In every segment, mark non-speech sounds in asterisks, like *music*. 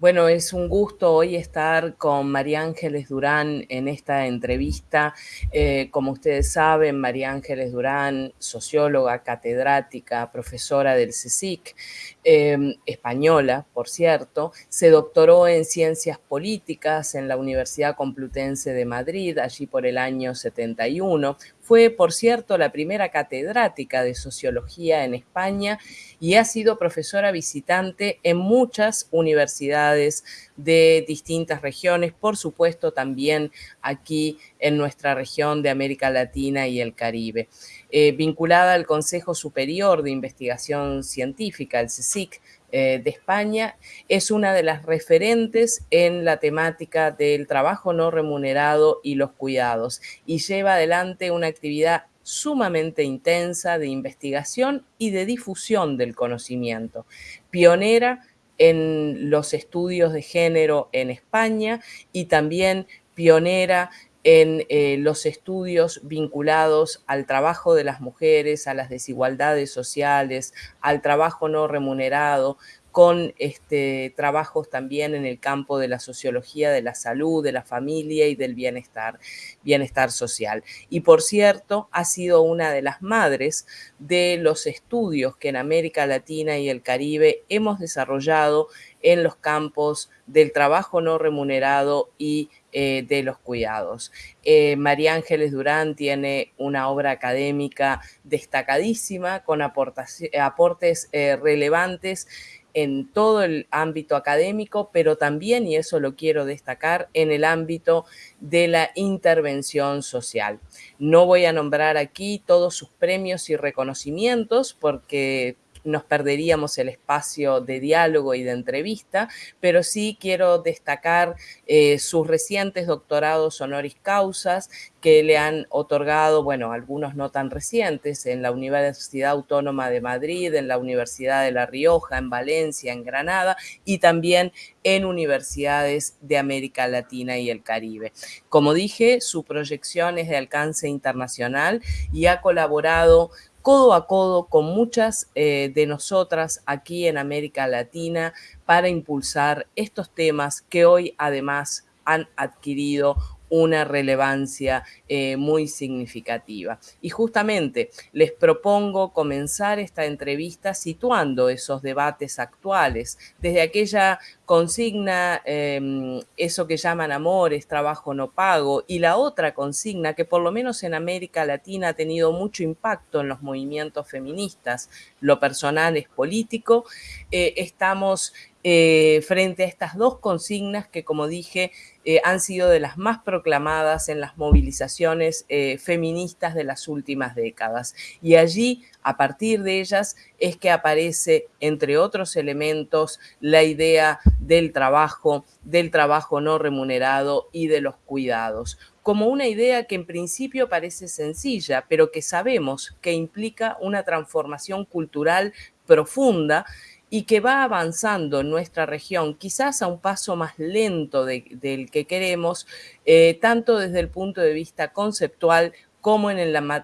Bueno, es un gusto hoy estar con María Ángeles Durán en esta entrevista. Eh, como ustedes saben, María Ángeles Durán, socióloga, catedrática, profesora del CSIC, em, española, por cierto, se doctoró en Ciencias Políticas en la Universidad Complutense de Madrid, allí por el año 71. Fue, por cierto, la primera catedrática de Sociología en España y ha sido profesora visitante en muchas universidades de distintas regiones, por supuesto también aquí en nuestra región de América Latina y el Caribe. Eh, vinculada al Consejo Superior de Investigación Científica, el CSIC, eh, de España, es una de las referentes en la temática del trabajo no remunerado y los cuidados y lleva adelante una actividad sumamente intensa de investigación y de difusión del conocimiento, pionera en los estudios de género en España y también pionera en eh, los estudios vinculados al trabajo de las mujeres, a las desigualdades sociales, al trabajo no remunerado, con este, trabajos también en el campo de la sociología de la salud, de la familia y del bienestar, bienestar social. Y por cierto, ha sido una de las madres de los estudios que en América Latina y el Caribe hemos desarrollado en los campos del trabajo no remunerado y eh, de los cuidados. Eh, María Ángeles Durán tiene una obra académica destacadísima con aportes eh, relevantes en todo el ámbito académico, pero también, y eso lo quiero destacar, en el ámbito de la intervención social. No voy a nombrar aquí todos sus premios y reconocimientos porque nos perderíamos el espacio de diálogo y de entrevista, pero sí quiero destacar eh, sus recientes doctorados honoris causas que le han otorgado, bueno, algunos no tan recientes, en la Universidad Autónoma de Madrid, en la Universidad de La Rioja, en Valencia, en Granada y también en universidades de América Latina y el Caribe. Como dije, su proyección es de alcance internacional y ha colaborado codo a codo con muchas eh, de nosotras aquí en América Latina para impulsar estos temas que hoy además han adquirido una relevancia eh, muy significativa. Y justamente les propongo comenzar esta entrevista situando esos debates actuales, desde aquella consigna, em, eso que llaman amores, trabajo no pago, y la otra consigna que por lo menos en América Latina ha tenido mucho impacto en los movimientos feministas, lo personal es político, eh, estamos eh, frente a estas dos consignas que, como dije, eh, han sido de las más proclamadas en las movilizaciones eh, feministas de las últimas décadas. Y allí, a partir de ellas, es que aparece, entre otros elementos, la idea del trabajo, del trabajo no remunerado y de los cuidados como una idea que en principio parece sencilla, pero que sabemos que implica una transformación cultural profunda y que va avanzando en nuestra región, quizás a un paso más lento del que queremos, eh, tanto desde el punto de vista conceptual como en,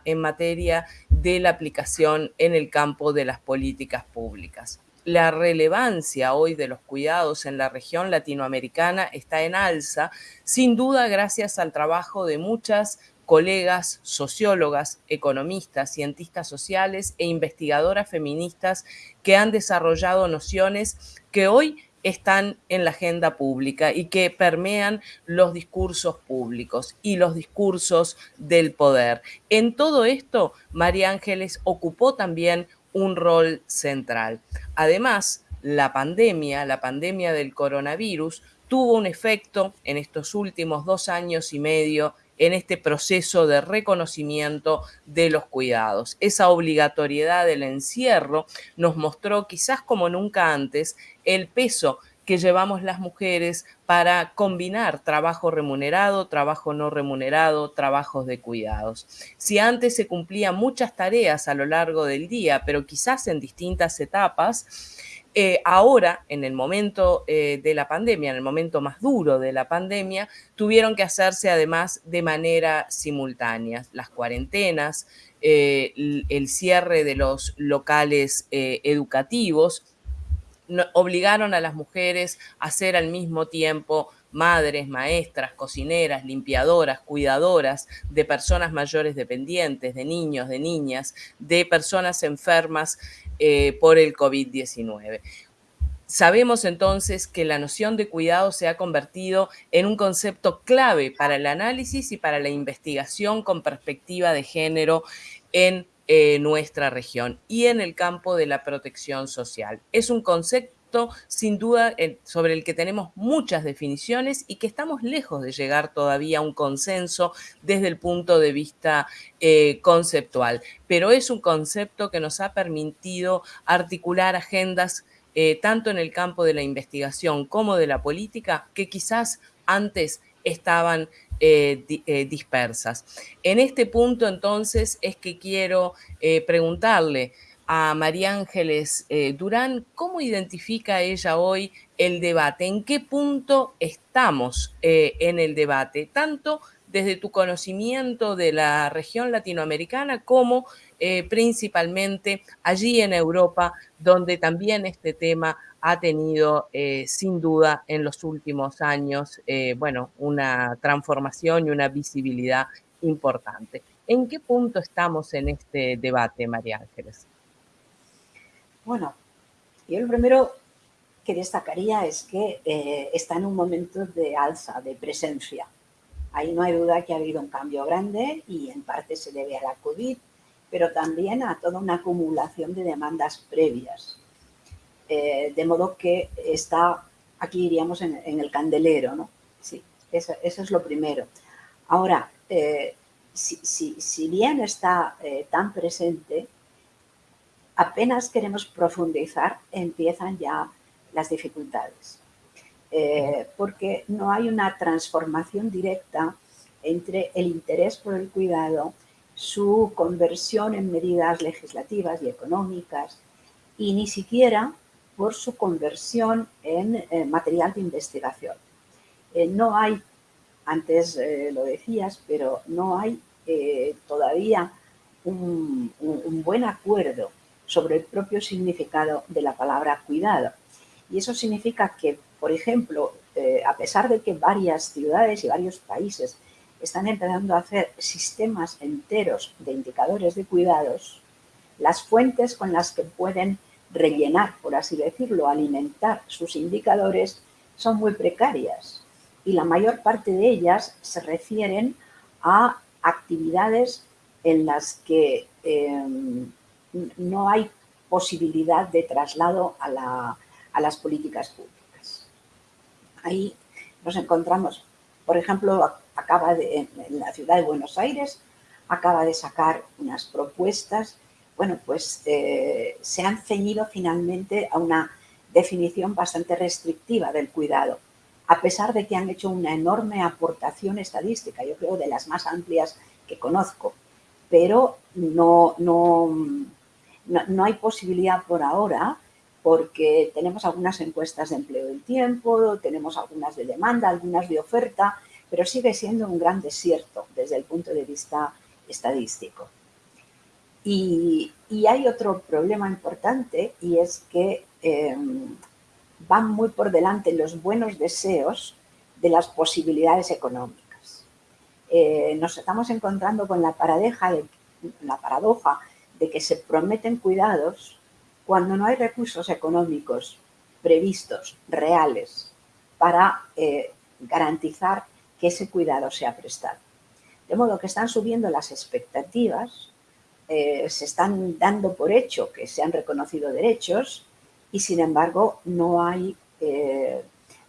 en materia de la aplicación en el campo de las políticas públicas. La relevancia hoy de los cuidados en la región latinoamericana está en alza, sin duda gracias al trabajo de muchas colegas, sociólogas, economistas, cientistas sociales e investigadoras feministas que han desarrollado nociones que hoy están en la agenda pública y que permean los discursos públicos y los discursos del poder. En todo esto, María Ángeles ocupó también un rol central. Además, la pandemia, la pandemia del coronavirus, tuvo un efecto en estos últimos dos años y medio en este proceso de reconocimiento de los cuidados. Esa obligatoriedad del encierro nos mostró quizás como nunca antes el peso que llevamos las mujeres para combinar trabajo remunerado, trabajo no remunerado, trabajos de cuidados. Si antes se cumplían muchas tareas a lo largo del día, pero quizás en distintas etapas, eh, ahora, en el momento eh, de la pandemia, en el momento más duro de la pandemia, tuvieron que hacerse además de manera simultánea. Las cuarentenas, eh, el cierre de los locales educativos, obligaron a las mujeres a ser al mismo tiempo madres, maestras, cocineras, limpiadoras, cuidadoras de personas mayores dependientes, de niños, de niñas, de personas enfermas eh, por el COVID-19. Sabemos entonces que la noción de cuidado se ha convertido en un concepto clave para el análisis y para la investigación con perspectiva de género en eh, nuestra región y en el campo de la protección social. Es un concepto sin duda sobre el que tenemos muchas definiciones y que estamos lejos de llegar todavía a un consenso desde el punto de vista eh, conceptual, pero es un concepto que nos ha permitido articular agendas eh, tanto en el campo de la investigación como de la política que quizás antes estaban eh, dispersas. En este punto entonces es que quiero preguntarle a María Ángeles Durán, ¿cómo identifica ella hoy el debate? ¿En qué punto estamos en el debate? Tanto desde tu conocimiento de la región latinoamericana como principalmente allí en Europa, donde también este tema ha tenido eh, sin duda en los últimos años, eh, bueno, una transformación y una visibilidad importante. ¿En qué punto estamos en este debate, María Ángeles? Bueno, yo lo primero que destacaría es que eh, está en un momento de alza, de presencia. Ahí no hay duda que ha habido un cambio grande y en parte se debe a la COVID, pero también a toda una acumulación de demandas previas eh, de modo que está, aquí iríamos en, el candelero, ¿no? Sí, eso, es lo primero. Ahora, eh, si, bien está tan presente, apenas queremos profundizar, empiezan ya las dificultades. porque no hay una transformación directa entre el interés por el cuidado, su conversión en medidas legislativas y económicas, y ni siquiera por su conversión en eh, material de investigación. Eh, no hay, antes eh, lo decías, pero no hay todavía un, buen acuerdo sobre el propio significado de la palabra cuidado. Y eso significa que, por ejemplo, a pesar de que varias ciudades y varios países están empezando a hacer sistemas enteros de indicadores de cuidados, las fuentes con las que pueden rellenar, por así decirlo, alimentar sus indicadores son muy precarias y la mayor parte de ellas se refieren a actividades en las que em, no hay posibilidad de traslado a, las políticas públicas. Ahí nos encontramos, por ejemplo, acaba de, en la ciudad de Buenos Aires, acaba de sacar unas propuestas. Bueno, pues eh, se han ceñido finalmente a una definición bastante restrictiva del cuidado, a pesar de que han hecho una enorme aportación estadística, yo creo de las más amplias que conozco, pero no, no, no, hay posibilidad por ahora porque tenemos algunas encuestas de empleo del tiempo, tenemos algunas de demanda, algunas de oferta, pero sigue siendo un gran desierto desde el punto de vista estadístico. Y, hay otro problema importante y es que em, van muy por delante los buenos deseos de las posibilidades económicas. Eh, nos estamos encontrando con la, paradeja de, la paradoja de que se prometen cuidados cuando no hay recursos económicos previstos, reales, para eh, garantizar que ese cuidado sea prestado. De modo que están subiendo las expectativas eh, se están dando por hecho que se han reconocido derechos y sin embargo no hay, eh,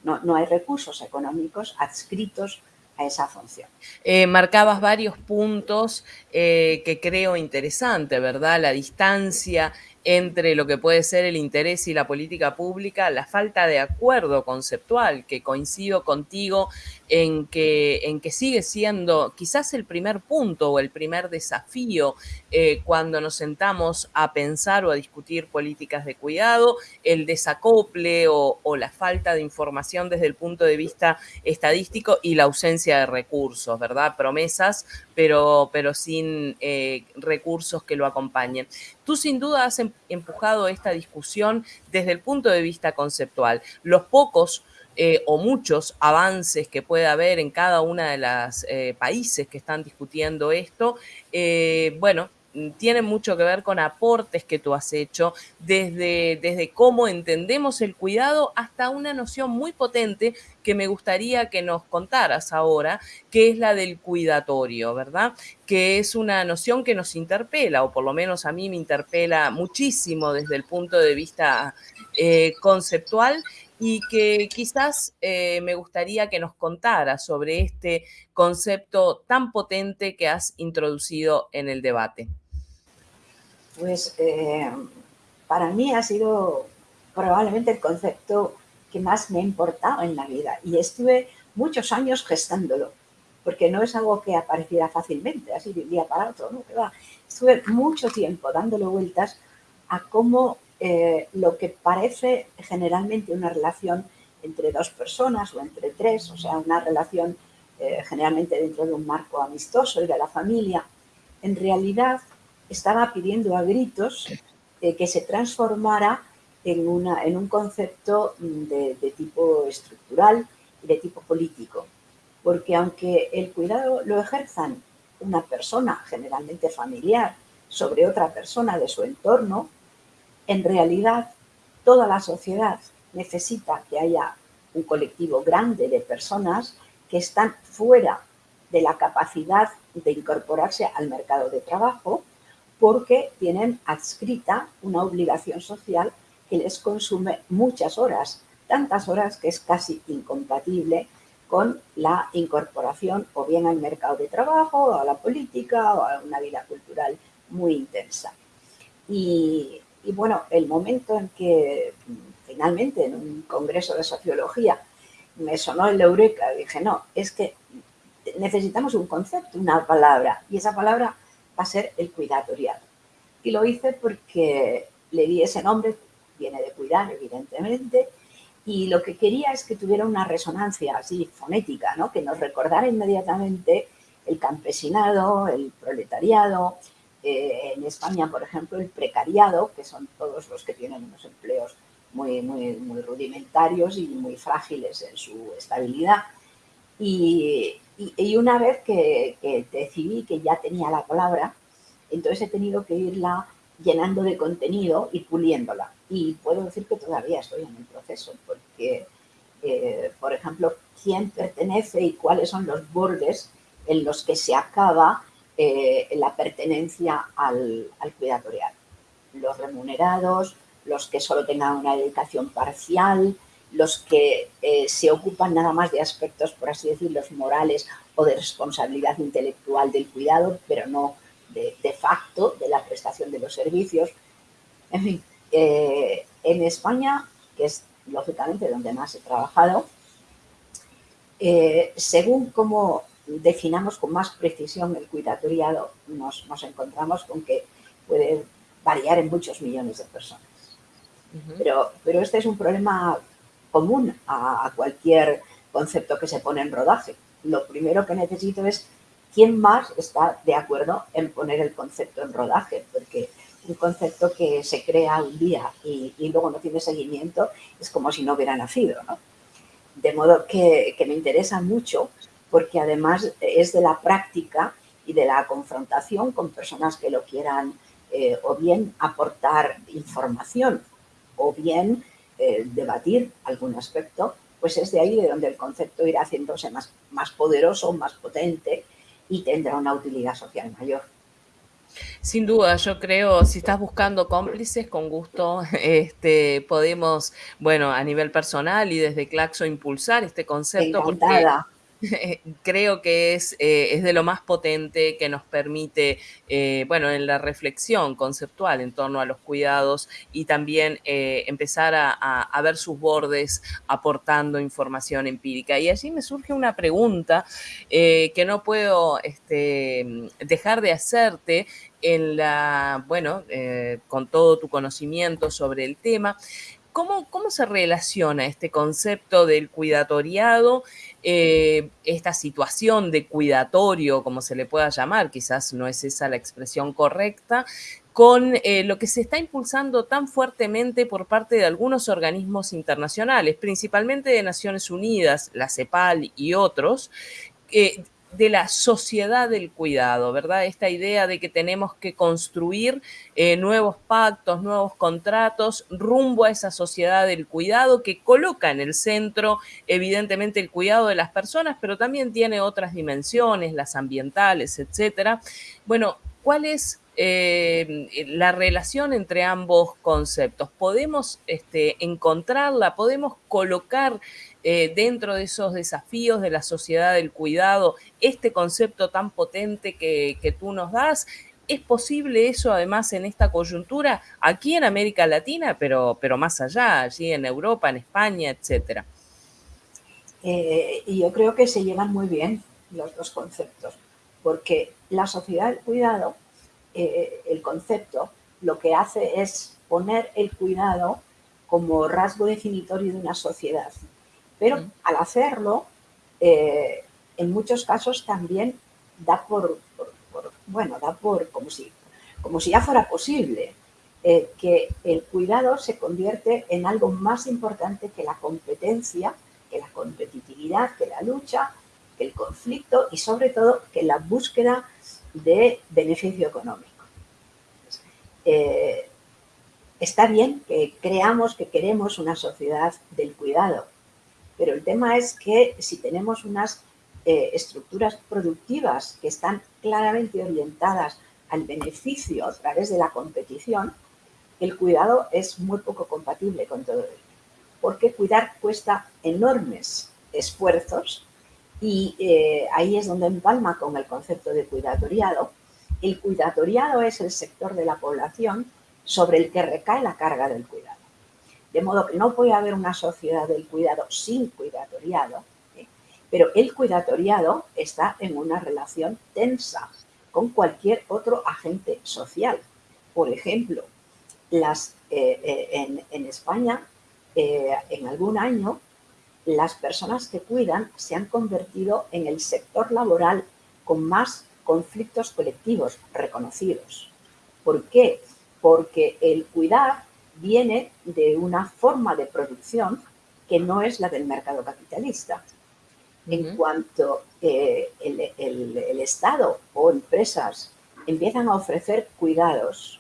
no, hay recursos económicos adscritos a esa función. Eh, marcabas varios puntos que creo interesante, ¿verdad? La distancia entre lo que puede ser el interés y la política pública, la falta de acuerdo conceptual, que coincido contigo en que, en que sigue siendo quizás el primer punto o el primer desafío eh, cuando nos sentamos a pensar o a discutir políticas de cuidado, el desacople o, la falta de información desde el punto de vista estadístico y la ausencia de recursos, ¿verdad? Promesas, pero, pero sin eh, recursos que lo acompañen. Tú sin duda has em, empujado esta discusión desde el punto de vista conceptual. Los pocos eh, o muchos avances que puede haber en cada uno de los eh, países que están discutiendo esto, eh, bueno, tienen mucho que ver con aportes que tú has hecho, desde, desde cómo entendemos el cuidado hasta una noción muy potente que me gustaría que nos contaras ahora, que es la del cuidatorio, ¿verdad? Que es una noción que nos interpela, o por lo menos a mí me interpela muchísimo desde el punto de vista conceptual y que quizás eh, me gustaría que nos contara sobre este concepto tan potente que has introducido en el debate. Pues eh, para mí ha sido probablemente el concepto que más me ha importado en la vida y estuve muchos años gestándolo, porque no es algo que apareciera fácilmente, así de un día para otro, ¿no? Estuve mucho tiempo dándole vueltas a cómo eh, lo que parece generalmente una relación entre dos personas o entre tres, o sea, una relación eh, generalmente dentro de un marco amistoso y de la familia, en realidad estaba pidiendo a gritos eh, que se transformara en, una, en un concepto de, de tipo estructural y de tipo político. Porque aunque el cuidado lo ejerzan una persona, generalmente familiar, sobre otra persona de su entorno, en realidad toda la sociedad necesita que haya un colectivo grande de personas que están fuera de la capacidad de incorporarse al mercado de trabajo porque tienen adscrita una obligación social que les consume muchas horas, tantas horas que es casi incompatible con la incorporación o bien al mercado de trabajo, o a la política, o a una vida cultural muy intensa. Y y bueno, el momento en que finalmente en un congreso de sociología me sonó el eureka, dije, no, es que necesitamos un concepto, una palabra, y esa palabra va a ser el cuidatorial. Y lo hice porque le di ese nombre, viene de cuidar, evidentemente, y lo que quería es que tuviera una resonancia así fonética, ¿no? que nos recordara inmediatamente el campesinado, el proletariado, eh, en España, por ejemplo, el precariado, que son todos los que tienen unos empleos muy, rudimentarios y muy frágiles en su estabilidad. Y, una vez que, que, decidí que ya tenía la palabra, entonces he tenido que irla llenando de contenido y puliéndola. Y puedo decir que todavía estoy en el proceso, porque, eh, por ejemplo, quién pertenece y cuáles son los bordes en los que se acaba eh, la pertenencia al, al, cuidatorial. Los remunerados, los que solo tengan una dedicación parcial, los que eh, se ocupan nada más de aspectos, por así decirlo, morales o de responsabilidad intelectual del cuidado, pero no de, de facto de la prestación de los servicios. En fin, eh, en España, que es lógicamente donde más he trabajado, según cómo definamos con más precisión el cuidatoriado, nos, nos encontramos con que puede variar en muchos millones de personas. pero, pero este es un problema común a, a, cualquier concepto que se pone en rodaje. Lo primero que necesito es quién más está de acuerdo en poner el concepto en rodaje, porque un concepto que se crea un día y, y luego no tiene seguimiento es como si no hubiera nacido. ¿no? De modo que, que me interesa mucho porque además es de la práctica y de la confrontación con personas que lo quieran eh, o bien aportar información o bien eh, debatir algún aspecto, pues es de ahí de donde el concepto irá haciéndose más, más poderoso, más potente y tendrá una utilidad social mayor. Sin duda, yo creo, si estás buscando cómplices, con gusto *laughs* este, podemos, bueno, a nivel personal y desde Claxo impulsar este concepto. Encantada. *laughs* creo que es, eh, es, de lo más potente que nos permite, eh, bueno, en la reflexión conceptual en torno a los cuidados y también eh, empezar a, a, ver sus bordes aportando información empírica. Y allí me surge una pregunta que no puedo este, dejar de hacerte en la, bueno, con todo tu conocimiento sobre el tema, ¿Cómo, ¿Cómo, se relaciona este concepto del cuidatoriado, eh, esta situación de cuidatorio, como se le pueda llamar, quizás no es esa la expresión correcta, con eh, lo que se está impulsando tan fuertemente por parte de algunos organismos internacionales, principalmente de Naciones Unidas, la CEPAL y otros, de la sociedad del cuidado, ¿verdad? Esta idea de que tenemos que construir eh, nuevos pactos, nuevos contratos rumbo a esa sociedad del cuidado que coloca en el centro, evidentemente, el cuidado de las personas, pero también tiene otras dimensiones, las ambientales, etcétera. Bueno, ¿cuál es eh, la relación entre ambos conceptos? ¿Podemos este, encontrarla? ¿Podemos colocar eh, dentro de esos desafíos de la sociedad del cuidado este concepto tan potente que, tú nos das? ¿Es posible eso además en esta coyuntura aquí en América Latina, pero, pero más allá, allí en Europa, en España, etcétera? Eh, y yo creo que se llevan muy bien los dos conceptos, porque la sociedad del cuidado eh, el concepto lo que hace es poner el cuidado como rasgo definitorio de una sociedad. Pero al hacerlo, eh, en muchos casos también da por, bueno, da por como si, como si ya fuera posible eh, que el cuidado se convierte en algo más importante que la competencia, que la competitividad, que la lucha, que el conflicto y sobre todo que la búsqueda de beneficio económico. Eh, está bien que creamos que queremos una sociedad del cuidado, pero el tema es que si tenemos unas eh, estructuras productivas que están claramente orientadas al beneficio a través de la competición, el cuidado es muy poco compatible con todo ello. Porque cuidar cuesta enormes esfuerzos y eh, ahí es donde empalma con el concepto de cuidatoriado. El cuidatoriado es el sector de la población sobre el que recae la carga del cuidado. De modo que no puede haber una sociedad del cuidado sin cuidatoriado, ¿eh? pero el cuidatoriado está en una relación tensa con cualquier otro agente social. Por ejemplo, las, eh, en, en, España, en algún año, las personas que cuidan se han convertido en el sector laboral con más conflictos colectivos reconocidos. ¿Por qué? Porque el cuidar viene de una forma de producción que no es la del mercado capitalista. En cuanto eh, el Estado o empresas empiezan a ofrecer cuidados,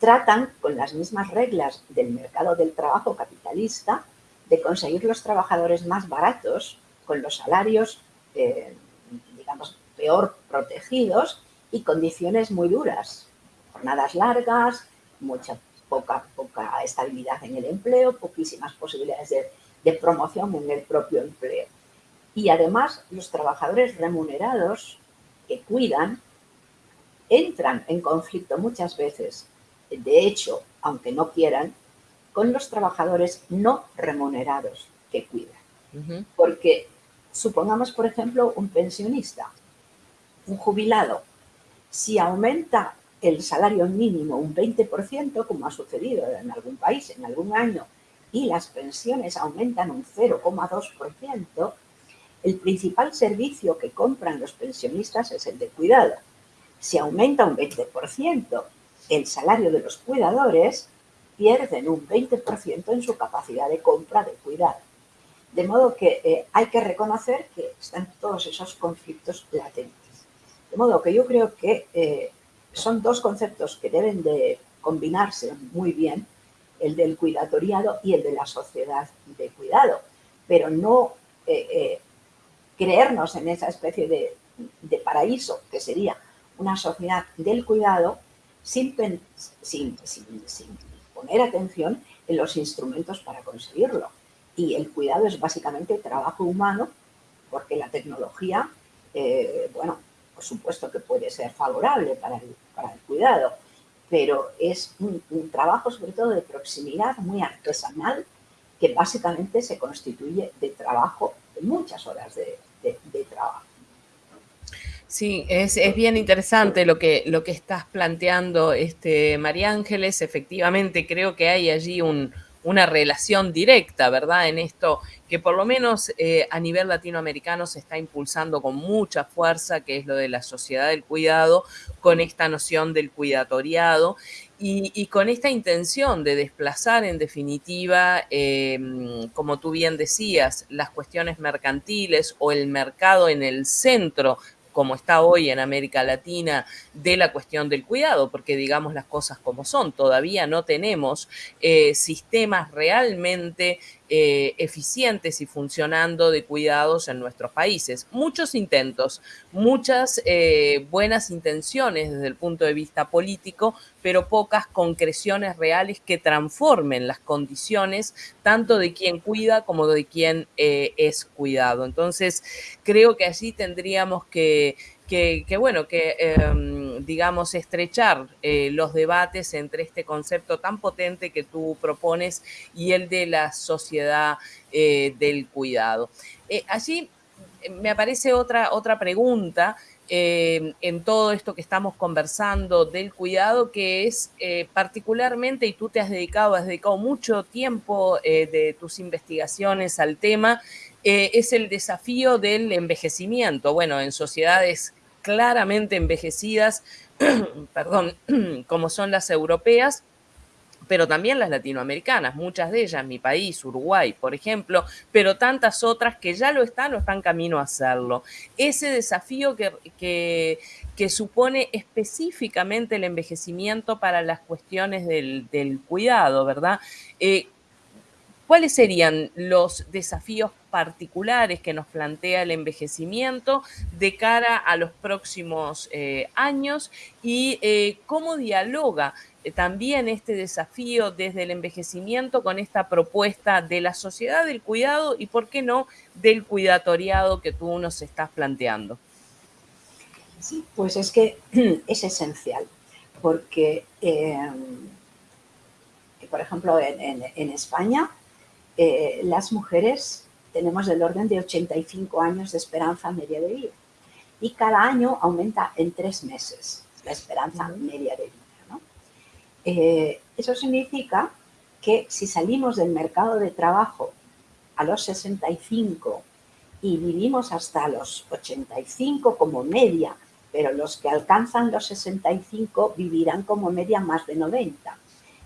tratan con las mismas reglas del mercado del trabajo capitalista de conseguir los trabajadores más baratos con los salarios, eh, digamos, peor protegidos y condiciones muy duras. Jornadas largas, mucha poca, poca estabilidad en el empleo, poquísimas posibilidades de, de promoción en el propio empleo. Y además los trabajadores remunerados que cuidan entran en conflicto muchas veces. De hecho, aunque no quieran, con los trabajadores no remunerados que cuidan. Porque supongamos, por ejemplo, un pensionista, un jubilado, si aumenta el salario mínimo un 20%, como ha sucedido en algún país, en algún año, y las pensiones aumentan un 0,2%, el principal servicio que compran los pensionistas es el de cuidado. Si aumenta un 20% el salario de los cuidadores, pierden un 20% en su capacidad de compra de cuidado. De modo que eh, hay que reconocer que están todos esos conflictos latentes. De modo que yo creo que eh, son dos conceptos que deben de combinarse muy bien, el del cuidatoriado y el de la sociedad de cuidado, pero no eh, creernos en esa especie de, de, paraíso que sería una sociedad del cuidado sin, sin, sin, sin poner atención en los instrumentos para conseguirlo. Y el cuidado es básicamente trabajo humano, porque la tecnología, eh, bueno, por supuesto que puede ser favorable para el, cuidado, pero es un, trabajo sobre todo de proximidad muy artesanal que básicamente se constituye de trabajo, de muchas horas de trabajo. Sí, es, bien interesante lo que, lo que estás planteando, este, María Ángeles. Efectivamente, creo que hay allí un, una relación directa, ¿verdad? En esto que por lo menos eh, a nivel latinoamericano se está impulsando con mucha fuerza, que es lo de la sociedad del cuidado, con esta noción del cuidatoriado y, con esta intención de desplazar en definitiva, em, como tú bien decías, las cuestiones mercantiles o el mercado en el centro como está hoy en América Latina, de la cuestión del cuidado, porque digamos las cosas como son, todavía no tenemos eh, sistemas realmente eh, eficientes y funcionando de cuidados en nuestros países. Muchos intentos, muchas eh, buenas intenciones desde el punto de vista político, pero pocas concreciones reales que transformen las condiciones tanto de quien cuida como de quien eh, es cuidado. Entonces, creo que allí tendríamos que que, bueno, que em, digamos estrechar eh, los debates entre este concepto tan potente que tú propones y el de la sociedad eh, del cuidado. Eh, allí me aparece otra, otra pregunta en todo esto que estamos conversando del cuidado, que es particularmente, y tú te has dedicado, has dedicado mucho tiempo de tus investigaciones al tema, es el desafío del envejecimiento. Bueno, en sociedades claramente envejecidas, *clears throat* perdón, *clears throat* como son las europeas, pero también las latinoamericanas, muchas de ellas, mi país, Uruguay, por ejemplo, pero tantas otras que ya lo están o están camino a hacerlo. Ese desafío que, que, supone específicamente el envejecimiento para las cuestiones del, cuidado, ¿verdad? Eh, ¿Cuáles serían los desafíos particulares que nos plantea el envejecimiento de cara a los próximos eh, años y eh, cómo dialoga eh, también este desafío desde el envejecimiento con esta propuesta de la sociedad del cuidado y, por qué no, del cuidatoriado que tú nos estás planteando? Sí, pues es que *clears throat* es esencial, porque, por ejemplo, en España eh, las mujeres tenemos del orden de 85 años de esperanza media de vida y cada año aumenta en tres meses la esperanza media de vida. Eh, eso significa que si salimos del mercado de trabajo a los 65 y vivimos hasta los 85 como media, pero los que alcanzan los 65 vivirán como media más de 90.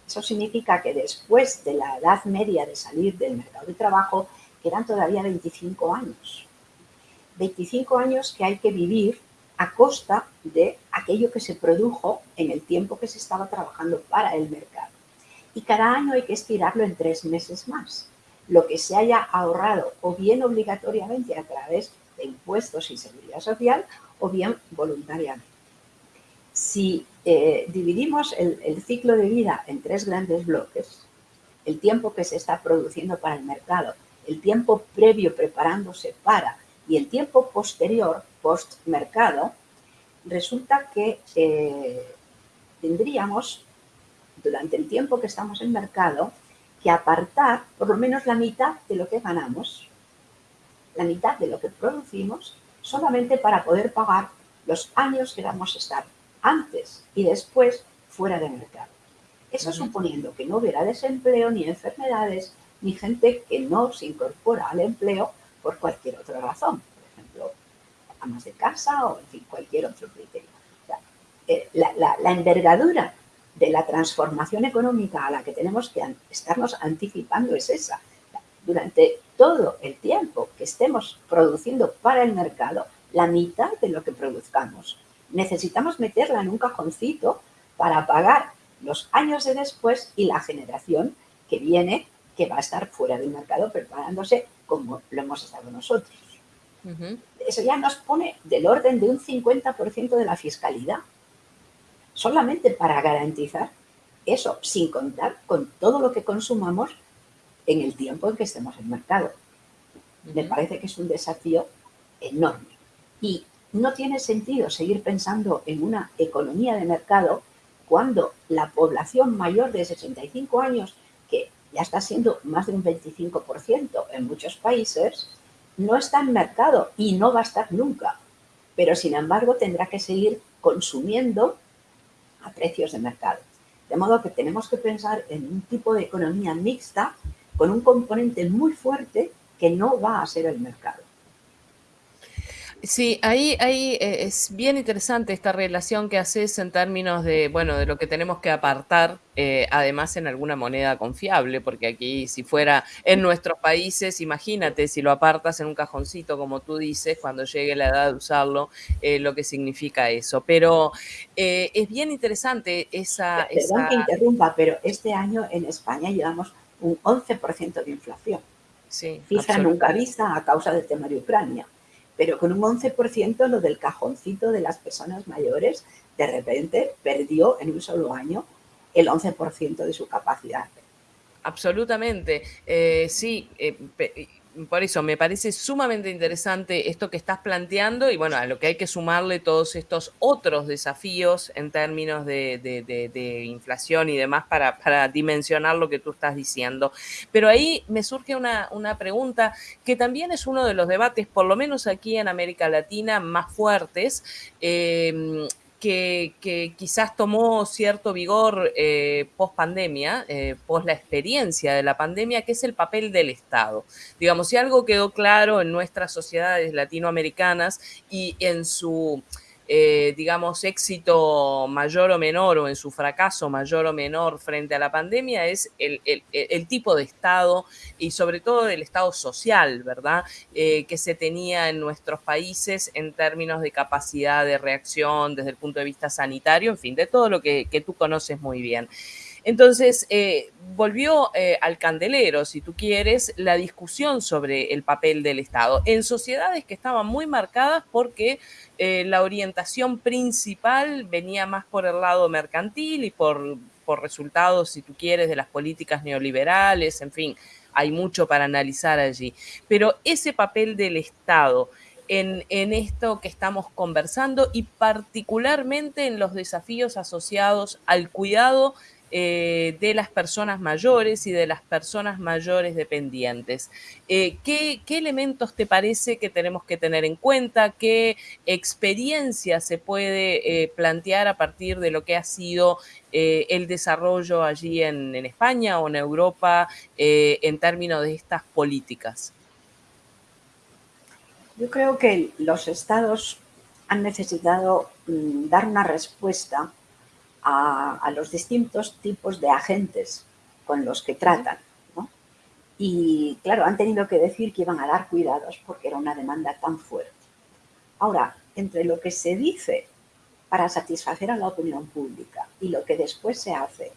Eso significa que después de la edad media de salir del mercado de trabajo, quedan todavía 25 años. 25 años que hay que vivir a costa de aquello que se produjo en el tiempo que se estaba trabajando para el mercado. Y cada año hay que estirarlo en tres meses más. Lo que se haya ahorrado o bien obligatoriamente a través de impuestos y seguridad social o bien voluntariamente. Si eh, dividimos el, ciclo de vida en tres grandes bloques, el tiempo que se está produciendo para el mercado, el tiempo previo preparándose para y el tiempo posterior, post-mercado, resulta que eh, tendríamos, durante el tiempo que estamos en mercado, que apartar por lo menos la mitad de lo que ganamos, la mitad de lo que producimos, solamente para poder pagar los años que vamos a estar antes y después fuera de mercado. Eso suponiendo que no hubiera desempleo, ni enfermedades, ni gente que no se incorpora al empleo por cualquier otra razón. Por ejemplo, amas de casa o en fin, cualquier otro criterio. Eh, la, envergadura de la transformación económica a la que tenemos que estarnos anticipando es esa. Durante todo el tiempo que estemos produciendo para el mercado, la mitad de lo que produzcamos necesitamos meterla en un cajoncito para pagar los años de después y la generación que viene, que va a estar fuera del mercado preparándose como lo hemos estado nosotros. Eso ya nos pone del orden de un 50% de la fiscalidad, solamente para garantizar eso, sin contar con todo lo que consumamos en el tiempo en que estemos en mercado. Me parece que es un desafío enorme. Y no tiene sentido seguir pensando en una economía de mercado cuando la población mayor de 65 años, que ya está siendo más de un 25% en muchos países, no está en mercado y no va a estar nunca. Pero sin embargo tendrá que seguir consumiendo a precios de mercado. De modo que tenemos que pensar en un tipo de economía mixta con un componente muy fuerte que no va a ser el mercado. Sí, ahí, ahí eh, es bien interesante esta relación que haces en términos de, bueno, de lo que tenemos que apartar, eh, además en alguna moneda confiable, porque aquí si fuera en nuestros países, imagínate si lo apartas en un cajoncito, como tú dices, cuando llegue la edad de usarlo, eh, lo que significa eso. Pero es bien interesante esa... Perdón que interrumpa, pero este año en España llevamos un 11% de inflación. Sí, nunca vista a causa del tema de Ucrania pero con un 11% lo del cajoncito de las personas mayores de repente perdió en un solo año el 11% de su capacidad. Absolutamente, eh, sí, eh, por eso me parece sumamente interesante esto que estás planteando y bueno, a lo que hay que sumarle todos estos otros desafíos en términos de, inflación y demás para, dimensionar lo que tú estás diciendo. Pero ahí me surge una, pregunta que también es uno de los debates, por lo menos aquí en América Latina, más fuertes. Eh, que, quizás tomó cierto vigor eh, post pandemia, eh, post la experiencia de la pandemia, que es el papel del Estado. Digamos, si algo quedó claro en nuestras sociedades latinoamericanas y en su eh, digamos, éxito mayor o menor o en su fracaso mayor o menor frente a la pandemia es el, tipo de Estado y sobre todo el Estado social, ¿verdad? Eh, que se tenía en nuestros países en términos de capacidad de reacción desde el punto de vista sanitario, en fin, de todo lo que, que tú conoces muy bien. Entonces, eh, volvió eh, al candelero, si tú quieres, la discusión sobre el papel del Estado en sociedades que estaban muy marcadas porque eh, la orientación principal venía más por el lado mercantil y por, por resultados, si tú quieres, de las políticas neoliberales, en fin, hay mucho para analizar allí. Pero ese papel del Estado, en, en, esto que estamos conversando y particularmente en los desafíos asociados al cuidado eh, de las personas mayores y de las personas mayores dependientes. Eh, ¿qué, elementos te parece que tenemos que tener en cuenta? ¿Qué experiencia se puede eh, plantear a partir de lo que ha sido el desarrollo allí en, en, España o en Europa en términos de estas políticas? Yo creo que los estados han necesitado mm, dar una respuesta a, los distintos tipos de agentes con los que tratan. Y claro, han tenido que decir que iban a dar cuidados porque era una demanda tan fuerte. Ahora, entre lo que se dice para satisfacer a la opinión pública y lo que después se hace,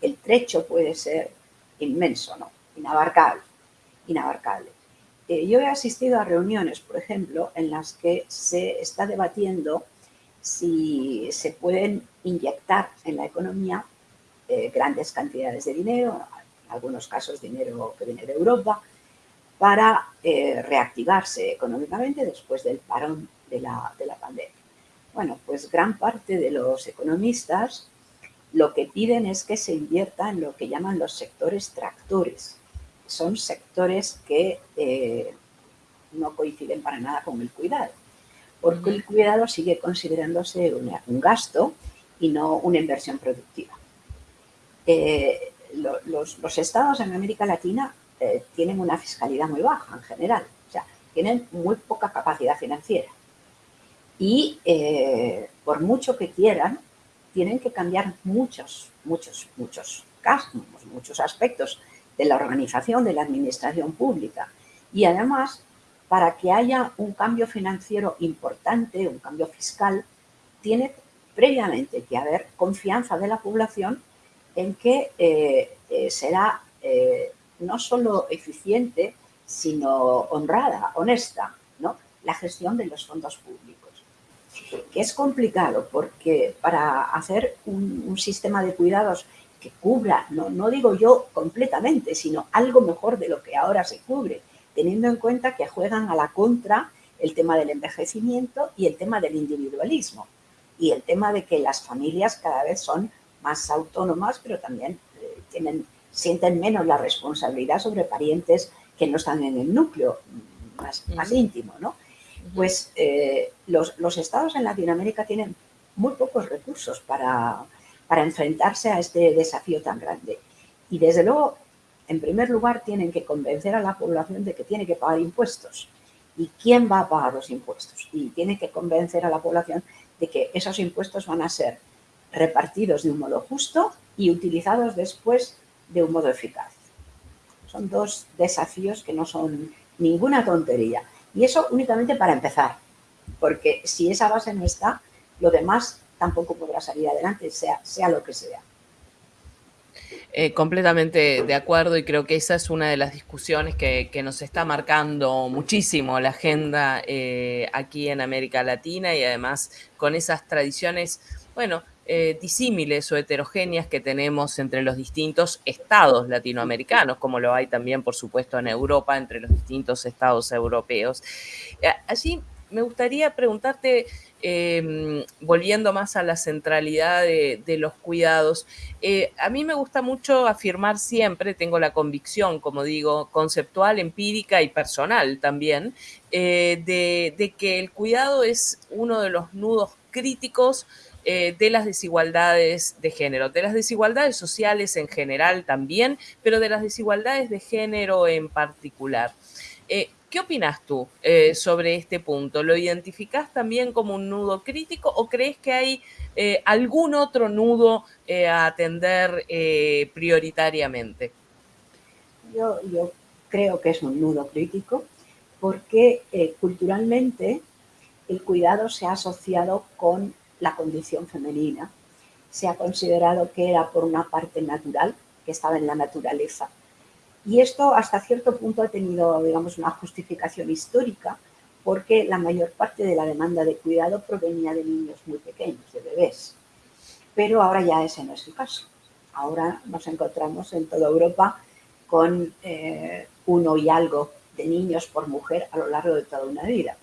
el trecho puede ser inmenso, ¿no? Inabarcable, inabarcable. Eh, yo he asistido a reuniones, por ejemplo, en las que se está debatiendo si se pueden inyectar en la economía eh, grandes cantidades de dinero, en algunos casos dinero que viene de Europa, para eh, reactivarse económicamente después del parón de la, de la pandemia. Bueno, pues gran parte de los economistas lo que piden es que se invierta en lo que llaman los sectores tractores. Son sectores que eh, no coinciden para nada con el cuidado porque el cuidado sigue considerándose un gasto y no una inversión productiva. Eh, los, estados en América Latina eh, tienen una fiscalidad muy baja en general, o sea, tienen muy poca capacidad financiera. Y eh, por mucho que quieran, tienen que cambiar muchos, muchos, muchos casos, muchos aspectos de la organización de la administración pública. Y además para que haya un cambio financiero importante, un cambio fiscal, tiene previamente que haber confianza de la población en que eh, eh, será eh, no solo eficiente, sino honrada, honesta, ¿no? la gestión de los fondos públicos. Que es complicado porque para hacer un, sistema de cuidados que cubra, no, no digo yo completamente, sino algo mejor de lo que ahora se cubre, teniendo en cuenta que juegan a la contra el tema del envejecimiento y el tema del individualismo y el tema de que las familias cada vez son más autónomas, pero también eh, tienen, sienten menos la responsabilidad sobre parientes que no están en el núcleo más, más íntimo, ¿no? Pues eh, los, los, estados en Latinoamérica tienen muy pocos recursos para, para enfrentarse a este desafío tan grande. Y desde luego, en primer lugar, tienen que convencer a la población de que tiene que pagar impuestos. ¿Y quién va a pagar los impuestos? Y tiene que convencer a la población de que esos impuestos van a ser repartidos de un modo justo y utilizados después de un modo eficaz. Son dos desafíos que no son ninguna tontería. Y eso únicamente para empezar, porque si esa base no está, lo demás tampoco podrá salir adelante, sea, sea lo que sea. Eh, completamente de acuerdo y creo que esa es una de las discusiones que, nos está marcando muchísimo la agenda eh, aquí en América Latina y además con esas tradiciones, bueno, eh, disímiles o heterogéneas que tenemos entre los distintos estados latinoamericanos, como lo hay también, por supuesto, en Europa, entre los distintos estados europeos. allí me gustaría preguntarte, em, volviendo más a la centralidad de, los cuidados, eh, a mí me gusta mucho afirmar siempre, tengo la convicción, como digo, conceptual, empírica y personal también, eh, de, que el cuidado es uno de los nudos críticos eh, de las desigualdades de género, de las desigualdades sociales en general también, pero de las desigualdades de género en particular. ¿Qué opinas tú eh, sobre este punto? ¿Lo identificas también como un nudo crítico o crees que hay eh, algún otro nudo eh, a atender prioritariamente? Yo, creo que es un nudo crítico porque culturalmente el cuidado se ha asociado con la condición femenina. Se ha considerado que era por una parte natural, que estaba en la naturaleza, y esto hasta cierto punto ha tenido, digamos, una justificación histórica porque la mayor parte de la demanda de cuidado provenía de niños muy pequeños, de bebés. Pero ahora ya ese no es el caso. Ahora nos encontramos en toda Europa con eh, uno y algo de niños por mujer a lo largo de toda una vida.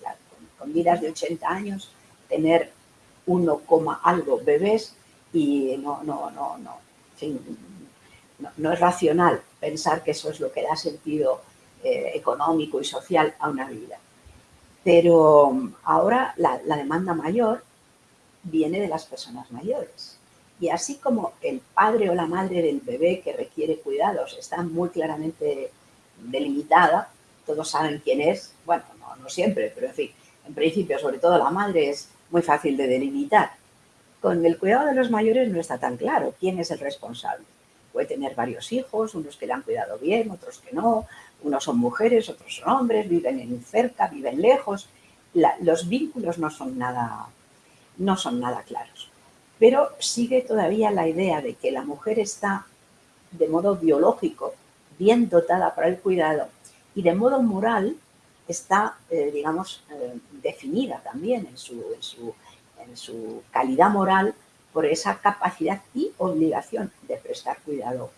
con, vidas de 80 años, tener uno coma algo bebés y no, no, no, no, no, es racional pensar que eso es lo que da sentido eh, económico y social a una vida. Pero um, ahora la, demanda mayor viene de las personas mayores. Y así como el padre o la madre del bebé que requiere cuidados está muy claramente delimitada, todos saben quién es, bueno, no, no, siempre, pero en fin, en principio, sobre todo la madre es muy fácil de delimitar. Con el cuidado de los mayores no está tan claro quién es el responsable puede tener varios hijos, unos que le han cuidado bien, otros que no, unos son mujeres, otros son hombres, viven en cerca, viven lejos. los vínculos no son, nada, no son nada claros. Pero sigue todavía la idea de que la mujer está de modo biológico bien dotada para el cuidado y de modo moral está, eh, digamos, eh, definida también en su, en su calidad moral por esa capacidad y obligación de prestar cuidado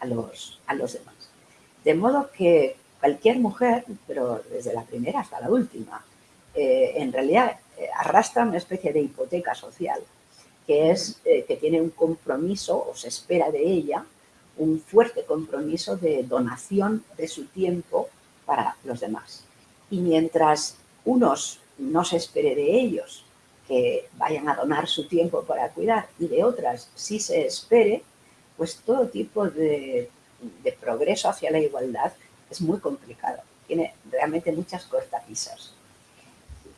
a los, a los demás. De modo que cualquier mujer, pero desde la primera hasta la última, eh, en realidad eh, arrastra una especie de hipoteca social, que es eh, que tiene un compromiso, o se espera de ella, un fuerte compromiso de donación de su tiempo para los demás. Y mientras unos no se espere de ellos que vayan a donar su tiempo para cuidar y de otras sí se espere, pues todo tipo de, progreso hacia la igualdad es muy complicado. Tiene realmente muchas cortapisas.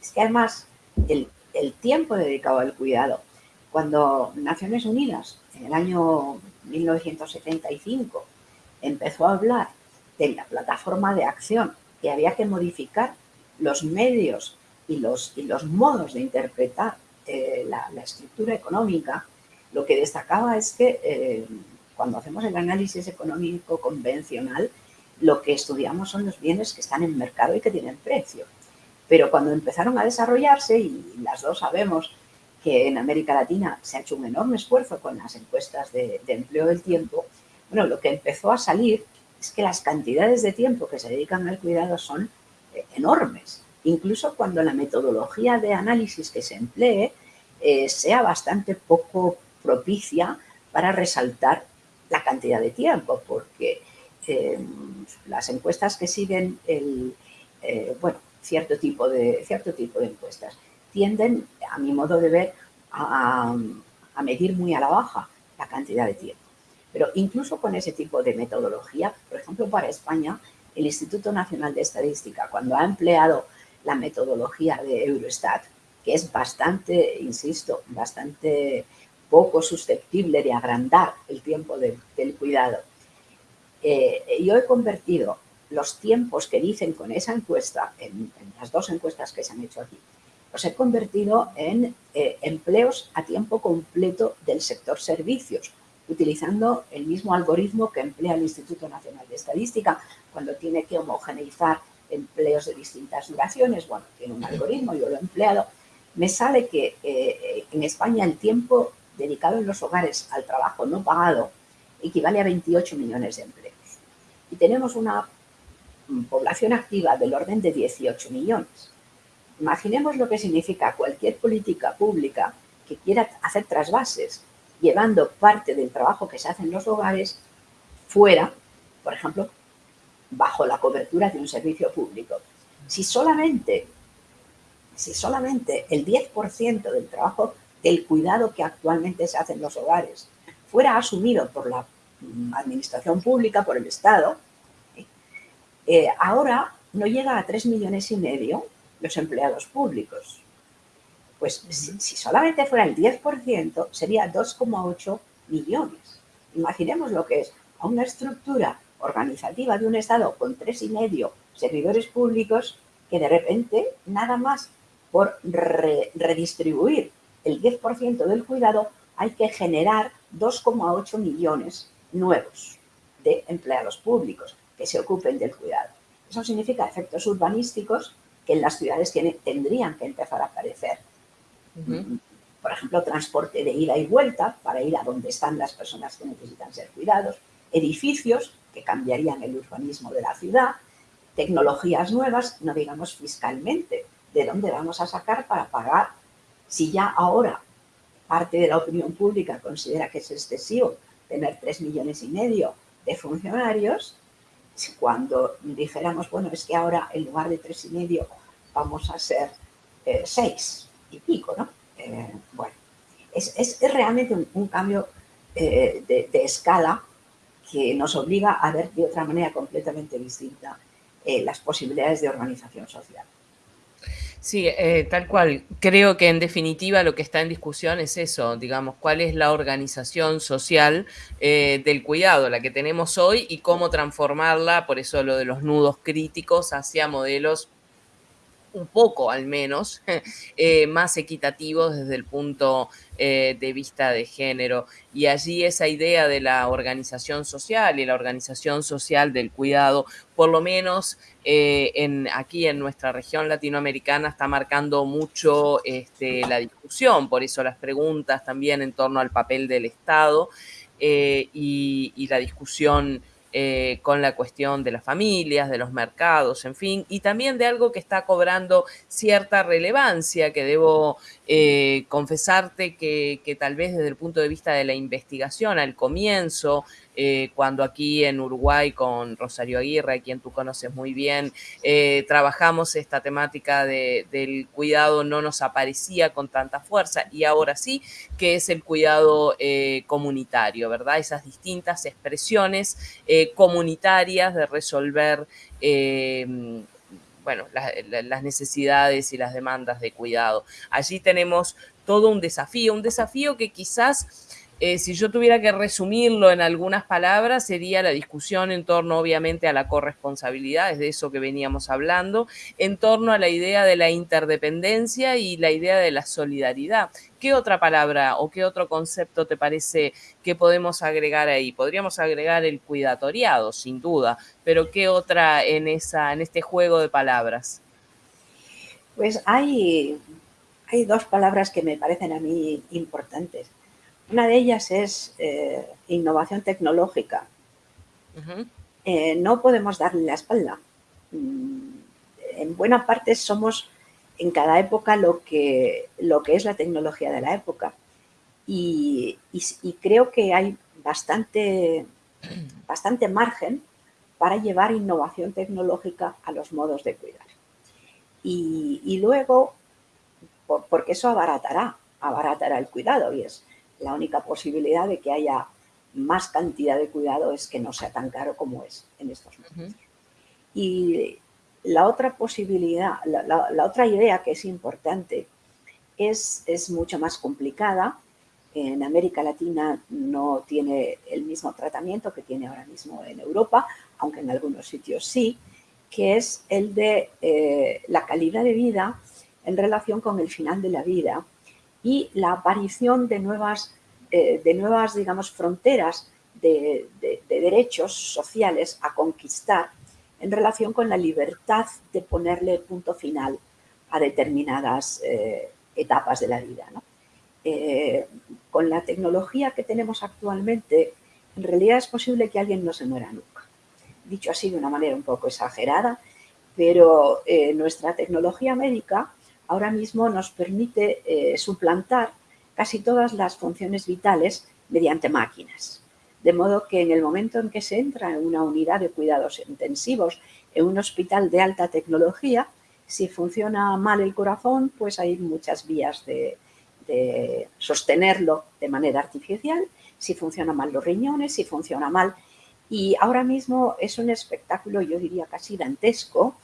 Es que además el tiempo dedicado al cuidado, cuando Naciones Unidas en el año 1975 empezó a hablar de la plataforma de acción que había que modificar los medios y los, y los modos de interpretar eh, la, estructura económica, lo que destacaba es que eh, cuando hacemos el análisis económico convencional, lo que estudiamos son los bienes que están en mercado y que tienen precio. Pero cuando empezaron a desarrollarse, y las dos sabemos que en América Latina se ha hecho un enorme esfuerzo con las encuestas de, de empleo del tiempo, bueno, lo que empezó a salir es que las cantidades de tiempo que se dedican al cuidado son eh, enormes incluso cuando la metodología de análisis que se emplee eh, sea bastante poco propicia para resaltar la cantidad de tiempo, porque eh, las encuestas que siguen el, eh, bueno, cierto tipo, de, cierto tipo de encuestas tienden, a mi modo de ver, a, medir muy a la baja la cantidad de tiempo. Pero incluso con ese tipo de metodología, por ejemplo, para España, el Instituto Nacional de Estadística, cuando ha empleado la metodología de Eurostat, que es bastante, insisto, bastante poco susceptible de agrandar el tiempo del cuidado. Eh, yo he convertido los tiempos que dicen con esa encuesta, en, las dos encuestas que se han hecho aquí, los he convertido en eh, empleos a tiempo completo del sector servicios, utilizando el mismo algoritmo que emplea el Instituto Nacional de Estadística cuando tiene que homogeneizar empleos de distintas duraciones. Bueno, tiene un algoritmo, yo lo he empleado. Me sale que eh, en España el tiempo dedicado en los hogares al trabajo no pagado equivale a 28 millones de empleos. Y tenemos una población activa del orden de 18 millones. Imaginemos lo que significa cualquier política pública que quiera hacer trasvases, llevando parte del trabajo que se hace en los hogares fuera, por ejemplo, bajo la cobertura de un servicio público. Si solamente, si solamente el 10% del trabajo del cuidado que actualmente se hace en los hogares fuera asumido por la mm, administración pública, por el Estado, eh, ahora no llega a 3 millones y medio los empleados públicos. Pues si, solamente fuera el 10%, sería 2,8 millones. Imaginemos lo que es a una estructura organizativa de un Estado con tres y medio servidores públicos que de repente, nada más por redistribuir el 10% del cuidado, hay que generar 2,8 millones nuevos de empleados públicos que se ocupen del cuidado. Eso significa efectos urbanísticos que en las ciudades tendrían que empezar a aparecer. Por ejemplo, transporte de ida y vuelta para ir a donde están las personas que necesitan ser cuidados, edificios que cambiarían el urbanismo de la ciudad, tecnologías nuevas, no digamos fiscalmente, de dónde vamos a sacar para pagar si ya ahora parte de la opinión pública considera que es excesivo tener tres millones y medio de funcionarios, cuando dijéramos, bueno, es que ahora en lugar de tres y medio vamos a ser eh, seis y pico, ¿no? Eh, bueno, es, realmente un, cambio eh, de, escala que nos obliga a ver de otra manera completamente distinta las posibilidades de organización social. Sí, tal cual. Creo que en definitiva lo que está en discusión es eso, digamos, cuál es la organización social del cuidado, la que tenemos hoy, y cómo transformarla, por eso lo de los nudos críticos, hacia modelos un poco al menos, *laughs* eh, más equitativos desde el punto eh, de vista de género. Y allí esa idea de la organización social y la organización social del cuidado, por lo menos eh, en, aquí en nuestra región latinoamericana, está marcando mucho este, la discusión, por eso las preguntas también en torno al papel del Estado y, y la discusión eh, con la cuestión de las familias, de los mercados, en fin, y también de algo que está cobrando cierta relevancia, que debo eh, confesarte que, que, tal vez desde el punto de vista de la investigación al comienzo eh, cuando aquí en Uruguay con Rosario Aguirre, a quien tú conoces muy bien, eh, trabajamos esta temática del cuidado no nos aparecía con tanta fuerza y ahora sí que es el cuidado eh, comunitario, ¿verdad? Esas distintas expresiones comunitarias de resolver bueno, las necesidades y las demandas de cuidado. Allí tenemos todo un desafío, un desafío que quizás eh, si yo tuviera que resumirlo en algunas palabras, sería la discusión en torno, obviamente, a la corresponsabilidad, es de eso que veníamos hablando, en torno a la idea de la interdependencia y la idea de la solidaridad. ¿Qué otra palabra o qué otro concepto te parece que podemos agregar ahí? Podríamos agregar el cuidatoriado, sin duda, pero ¿qué otra en, este juego de palabras? Pues hay dos palabras que me parecen a mí importantes. Una de ellas es eh, innovación tecnológica. Eh, no podemos darle la espalda. Mm, en buena parte somos en cada época lo que, lo que es la tecnología de la época. Y, creo que hay bastante, bastante margen para llevar innovación tecnológica a los modos de cuidar. Y, y luego, porque eso abaratará, abaratará el cuidado y es La única posibilidad de que haya más cantidad de cuidado es que no sea tan caro como es en estos momentos. Y la otra posibilidad, la, otra idea que es importante es, es mucho más complicada. En América Latina no tiene el mismo tratamiento que tiene ahora mismo en Europa, aunque en algunos sitios sí, que es el de eh, la calidad de vida en relación con el final de la vida y la aparición de nuevas, eh, de nuevas digamos, fronteras de, derechos sociales a conquistar en relación con la libertad de ponerle punto final a determinadas eh, etapas de la vida. con la tecnología que tenemos actualmente, en realidad es posible que alguien no se muera nunca dicho así de una manera un poco exagerada, pero eh, nuestra tecnología médica ahora mismo nos permite eh, suplantar casi todas las funciones vitales mediante máquinas. De modo que en el momento en que se entra en una unidad de cuidados intensivos, en un hospital de alta tecnología, si funciona mal el corazón, pues hay muchas vías de, de sostenerlo de manera artificial. Si funciona mal los riñones, si funciona mal y ahora mismo es un espectáculo, yo diría casi dantesco,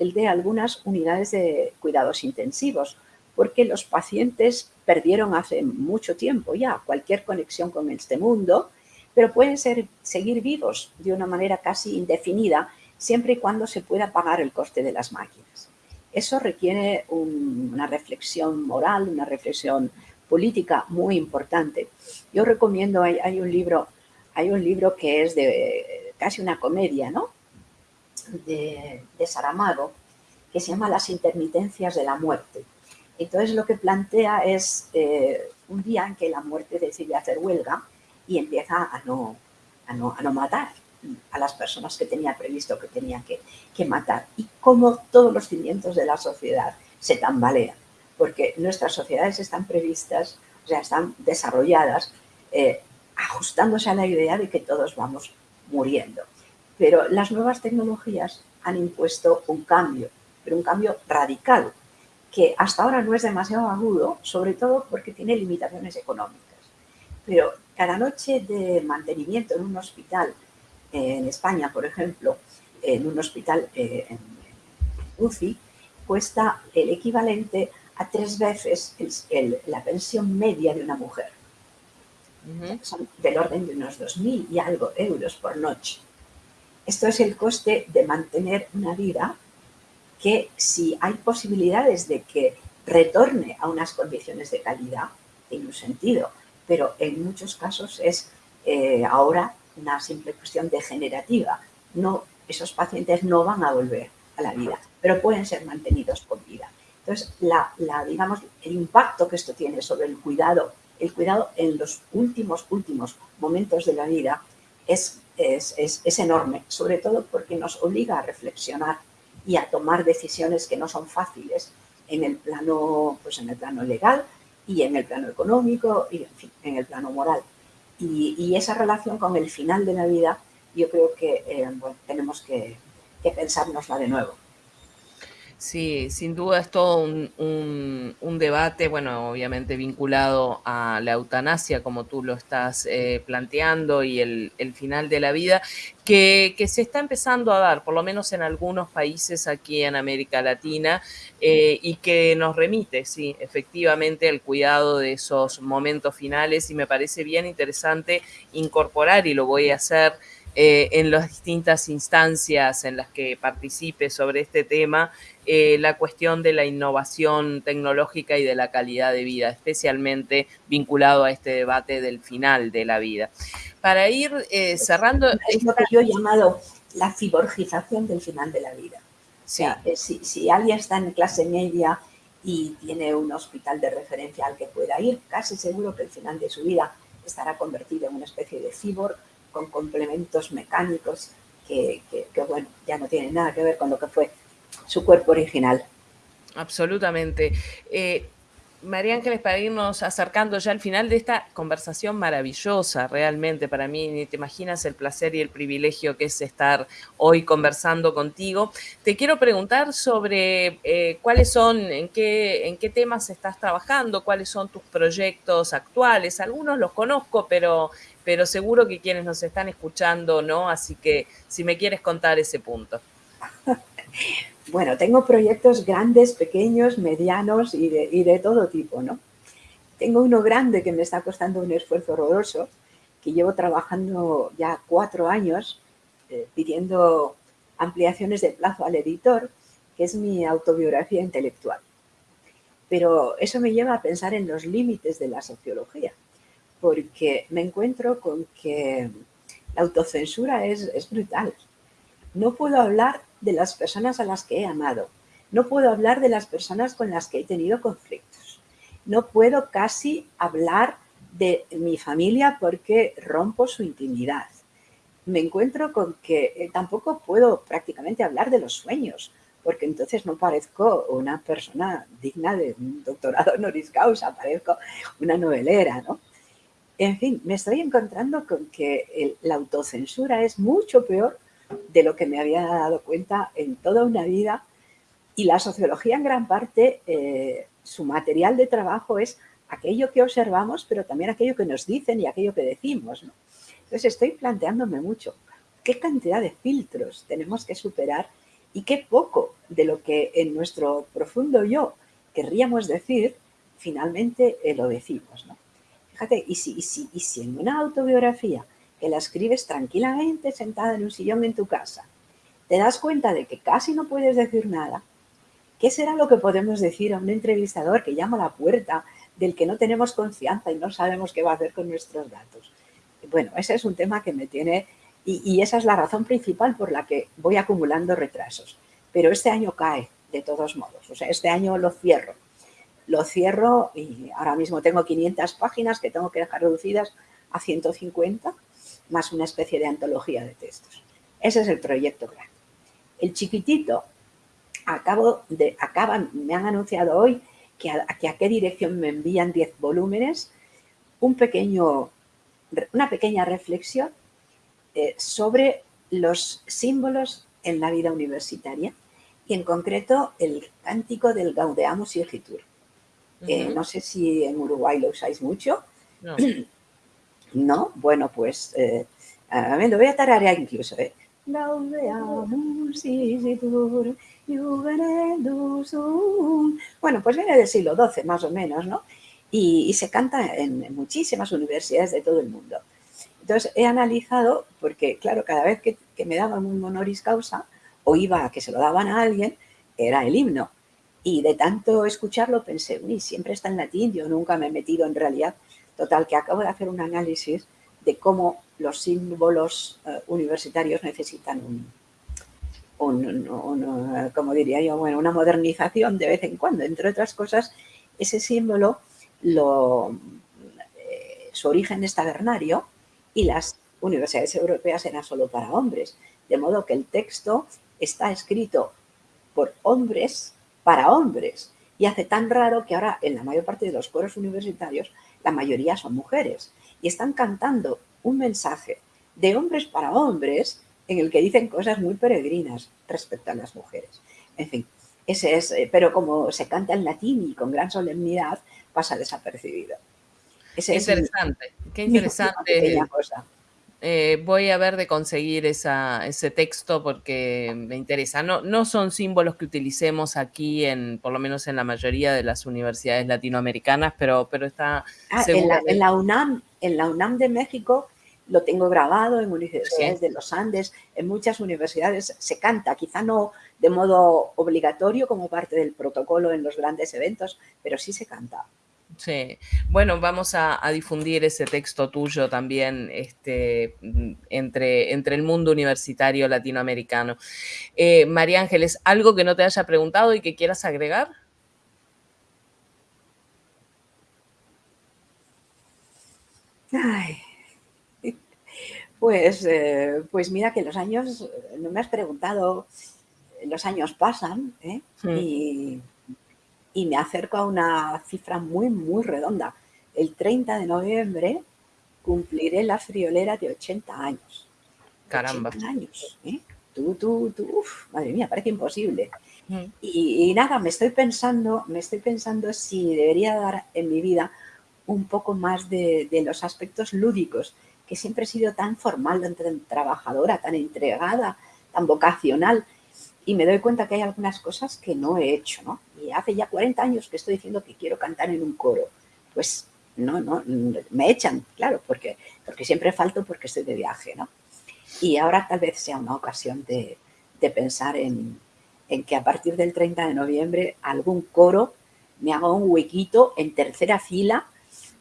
el de algunas unidades de cuidados intensivos, porque los pacientes perdieron hace mucho tiempo ya cualquier conexión con este mundo, pero pueden ser, seguir vivos de una manera casi indefinida siempre y cuando se pueda pagar el coste de las máquinas. Eso requiere una reflexión moral, una reflexión política muy importante. Yo recomiendo, hay un libro hay un libro que es de casi una comedia, ¿no? De, Saramago, que se llama Las intermitencias de la muerte. Entonces lo que plantea es eh, un día en que la muerte decide hacer huelga y empieza a no, a no, matar a las personas que tenía previsto que tenía que, matar. Y cómo todos los cimientos de la sociedad se tambalean, porque nuestras sociedades están previstas, o sea, están desarrolladas eh, ajustándose a la idea de que todos vamos muriendo. Pero las nuevas tecnologías han impuesto un cambio, pero un cambio radical, que hasta ahora no es demasiado agudo, sobre todo porque tiene limitaciones económicas. Pero cada noche de mantenimiento en un hospital, en España, por ejemplo, en un hospital eh, en UCI, cuesta el equivalente a tres veces la pensión media de una mujer son del orden de unos 2.000 y algo euros por noche. Esto es el coste de mantener una vida que si hay posibilidades de que retorne a unas condiciones de calidad, tiene un sentido, pero en muchos casos es eh, ahora una simple cuestión degenerativa. No, esos pacientes no van a volver a la vida, pero pueden ser mantenidos con vida. Entonces, la, digamos, el impacto que esto tiene sobre el cuidado el cuidado en los últimos, últimos momentos de la vida es, es, enorme, sobre todo porque nos obliga a reflexionar y a tomar decisiones que no son fáciles en el plano, pues en el plano legal y en el plano económico y en, el plano moral. Y, esa relación con el final de la vida, yo creo que eh, tenemos que pensárnosla de nuevo. Sí, sin duda es todo un, debate, bueno, obviamente vinculado a la eutanasia, como tú lo estás eh, planteando, y el, final de la vida, que, se está empezando a dar, por lo menos en algunos países aquí en América Latina, eh, y que nos remite, sí, efectivamente, al cuidado de esos momentos finales, y me parece bien interesante incorporar, y lo voy a hacer, eh, en las distintas instancias en las que participe sobre este tema, eh, la cuestión de la innovación tecnológica y de la calidad de vida, especialmente vinculado a este debate del final de la vida. Para ir eh, cerrando... Es lo que yo he llamado la ciborgización del final de la vida. si, si alguien está en clase media y tiene un hospital de referencia al que pueda ir, casi seguro que el final de su vida estará convertido en una especie de cyborg con complementos mecánicos que, bueno, ya no tienen nada que ver con lo que fue su cuerpo original. Absolutamente. Eh, María Ángeles, para irnos acercando ya al final de esta conversación maravillosa, realmente para mí, ni te imaginas el placer y el privilegio que es estar hoy conversando contigo. Te quiero preguntar sobre eh, cuáles son, en qué, en qué temas estás trabajando, cuáles son tus proyectos actuales. Algunos los conozco, pero, pero seguro que quienes nos están escuchando no, así que si me quieres contar ese punto. *laughs* Bueno, tengo proyectos grandes, pequeños, medianos y de, todo tipo, ¿no? Tengo uno grande que me está costando un esfuerzo horroroso, que llevo trabajando ya cuatro años eh, pidiendo ampliaciones de plazo al editor, que es mi autobiografía intelectual. Pero eso me lleva a pensar en los límites de la sociología, porque me encuentro con que la autocensura es, es brutal. No puedo hablar de las personas a las que he amado. No puedo hablar de las personas con las que he tenido conflictos. No puedo casi hablar de mi familia porque rompo su intimidad. Me encuentro con que eh, tampoco puedo prácticamente hablar de los sueños, porque entonces no parezco una persona digna de un doctorado honoris causa, parezco una novelera, ¿no? En fin, me estoy encontrando con que la autocensura es mucho peor de lo que me había dado cuenta en toda una vida y la sociología en gran parte, eh, su material de trabajo es aquello que observamos, pero también aquello que nos dicen y aquello que decimos. Entonces estoy planteándome mucho qué cantidad de filtros tenemos que superar y qué poco de lo que en nuestro profundo yo querríamos decir, finalmente eh, lo decimos. Fíjate, y si, y, si, y si en una autobiografía que la escribes tranquilamente sentada en un sillón en tu casa, te das cuenta de que casi no puedes decir nada, ¿qué será lo que podemos decir a un entrevistador que llama a la puerta del que no tenemos confianza y no sabemos qué va a hacer con nuestros datos? Bueno, ese es un tema que me tiene y, y esa es la razón principal por la que voy acumulando retrasos. Pero este año cae de todos modos, o sea, este año lo cierro. Lo cierro y ahora mismo tengo 500 páginas que tengo que dejar reducidas a 150 más una especie de antología de textos. Ese es el proyecto grande. El chiquitito, acabo de, acaban, me han anunciado hoy que a, qué dirección me envían 10 volúmenes, un pequeño, una pequeña reflexión eh, sobre los símbolos en la vida universitaria y en concreto el cántico del Gaudeamus Igitur. Uh no sé si en Uruguay lo usáis mucho. No. *clears throat* ¿no? Bueno, pues eh, a lo voy a tararear incluso, ¿eh? Bueno, pues viene del siglo XII más o menos, ¿no? Y, se canta en muchísimas universidades de todo el mundo. Entonces he analizado, porque claro, cada vez que, me daban un honoris causa o iba a que se lo daban a alguien, era el himno. Y de tanto escucharlo pensé, uy, siempre está en latín, yo nunca me he metido en realidad Total, que acabo de hacer un análisis de cómo los símbolos eh, universitarios necesitan un, como diría yo, bueno, una modernización de vez en cuando. Entre otras cosas, ese símbolo, lo, eh, su origen es tabernario y las universidades europeas eran solo para hombres. De modo que el texto está escrito por hombres para hombres. Y hace tan raro que ahora en la mayor parte de los coros universitarios la mayoría son mujeres, y están cantando un mensaje de hombres para hombres en el que dicen cosas muy peregrinas respecto a las mujeres. En fin, ese es, eh, pero como se canta en latín y con gran solemnidad, pasa desapercibido. Ese interesante, qué interesante. Cosa. Eh, voy a ver de conseguir ese texto porque me interesa. No, no son símbolos que utilicemos aquí, en, por lo menos en la mayoría de las universidades latinoamericanas, pero, pero está... Ah, en, la, UNAM, en la UNAM de México lo tengo grabado en universidades de los Andes, en muchas universidades se canta, quizá no de modo obligatorio como parte del protocolo en los grandes eventos, pero sí se canta. Sí, bueno, vamos a, difundir ese texto tuyo también este, entre, entre el mundo universitario latinoamericano. Eh, María Ángeles, ¿algo que no te haya preguntado y que quieras agregar? Ay, pues, eh, pues mira que los años, no me has preguntado, los años pasan ¿eh? Y y me acerco a una cifra muy, muy redonda. El 30 de noviembre cumpliré la friolera de 80 años. Caramba. 80 años, ¿eh? Tú, tú, tú, uf, madre mía, parece imposible. Mm. Y, nada, me estoy pensando, me estoy pensando si debería dar en mi vida un poco más de, los aspectos lúdicos, que siempre he sido tan formal, tan trabajadora, tan entregada, tan vocacional, y me doy cuenta que hay algunas cosas que no he hecho, ¿no? Y hace ya 40 años que estoy diciendo que quiero cantar en un coro. Pues no, no, me echan, claro, porque, porque siempre falto porque estoy de viaje, ¿no? Y ahora tal vez sea una ocasión de, pensar en, que a partir del 30 de noviembre algún coro me haga un huequito en tercera fila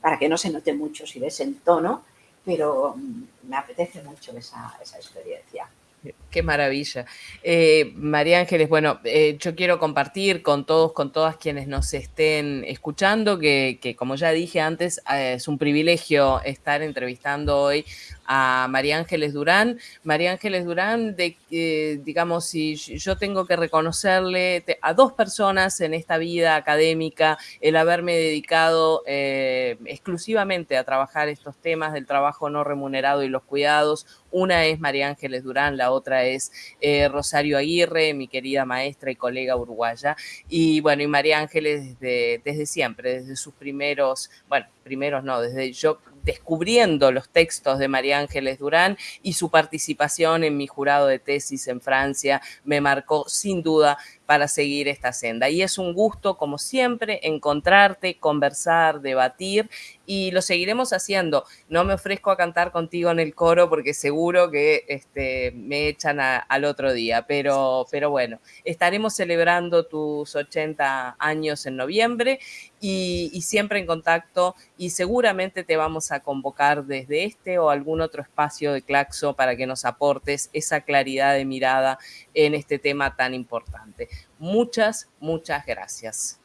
para que no se note mucho si ves el tono, pero me apetece mucho esa, esa experiencia. Qué maravilla. Eh, María Ángeles, bueno, eh, yo quiero compartir con todos, con todas quienes nos estén escuchando, que, como ya dije antes, eh, es un privilegio estar entrevistando hoy a María Ángeles Durán. María Ángeles Durán, digamos, si yo tengo que reconocerle a dos personas en esta vida académica el haberme dedicado exclusivamente a trabajar estos temas del trabajo no remunerado y los cuidados. Una es María Ángeles Durán, la otra es eh, Rosario Aguirre, mi querida maestra y colega uruguaya, y bueno, y María Ángeles desde, desde siempre, desde sus primeros, bueno, primeros no, desde yo descubriendo los textos de María Ángeles Durán y su participación en mi jurado de tesis en Francia me marcó sin duda para seguir esta senda. Y es un gusto, como siempre, encontrarte, conversar, debatir y lo seguiremos haciendo. No me ofrezco a cantar contigo en el coro porque seguro que este, me echan al otro día, pero, pero bueno, estaremos celebrando tus 80 años en noviembre y, y siempre en contacto y seguramente te vamos a convocar desde este o algún otro espacio de Claxo para que nos aportes esa claridad de mirada en este tema tan importante. Muchas, muchas gracias.